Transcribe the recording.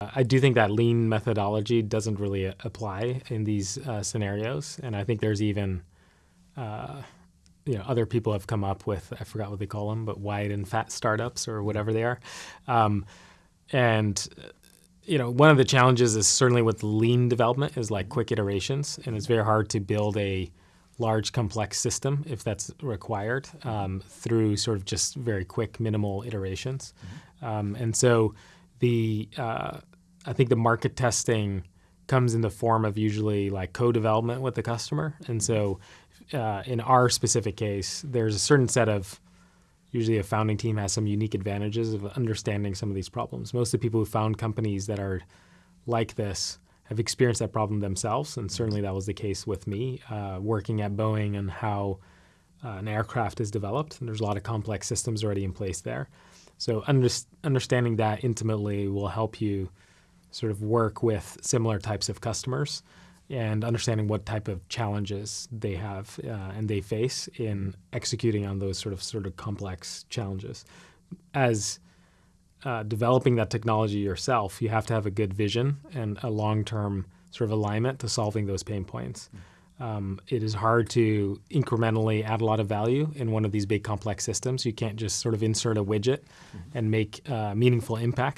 I do think that lean methodology doesn't really apply in these uh, scenarios, and I think there's even uh, you know other people have come up with I forgot what they call them, but wide and fat startups or whatever they are, um, and you know one of the challenges is certainly with lean development is like quick iterations, and it's very hard to build a large complex system if that's required um, through sort of just very quick minimal iterations, mm-hmm. um, and so the uh, I think the market testing comes in the form of usually like co-development with the customer, and so uh, in our specific case, there's a certain set of usually a founding team has some unique advantages of understanding some of these problems. Most of the people who found companies that are like this have experienced that problem themselves, and certainly that was the case with me uh, working at Boeing and how uh, an aircraft is developed. And there's a lot of complex systems already in place there. So under, understanding that intimately will help you sort of work with similar types of customers and understanding what type of challenges they have uh, and they face in executing on those sort of sort of complex challenges. As uh, developing that technology yourself, you have to have a good vision and a long-term sort of alignment to solving those pain points. Um, it is hard to incrementally add a lot of value in one of these big complex systems. You can't just sort of insert a widget mm-hmm. and make uh, meaningful impact.